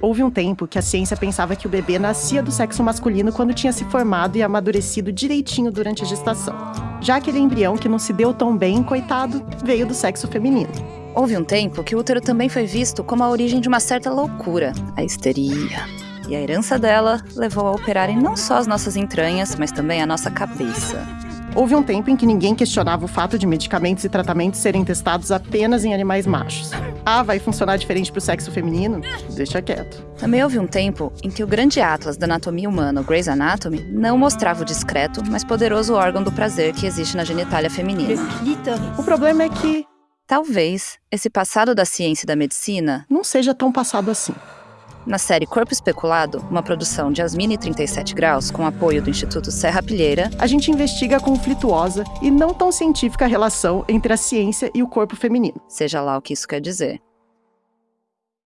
Houve um tempo que a ciência pensava que o bebê nascia do sexo masculino quando tinha se formado e amadurecido direitinho durante a gestação. Já aquele embrião que não se deu tão bem, coitado, veio do sexo feminino. Houve um tempo que o útero também foi visto como a origem de uma certa loucura, a histeria. E a herança dela levou a operarem não só as nossas entranhas, mas também a nossa cabeça. Houve um tempo em que ninguém questionava o fato de medicamentos e tratamentos serem testados apenas em animais machos. Ah, vai funcionar diferente para o sexo feminino? Deixa quieto. Também houve um tempo em que o grande atlas da anatomia humana, o Grey's Anatomy, não mostrava o discreto, mas poderoso órgão do prazer que existe na genitália feminina. O problema é que Talvez esse passado da ciência e da medicina não seja tão passado assim. Na série Corpo Especulado, uma produção de Asmini 37 Graus, com apoio do Instituto Serra Pilheira, a gente investiga a conflituosa e não tão científica relação entre a ciência e o corpo feminino. Seja lá o que isso quer dizer.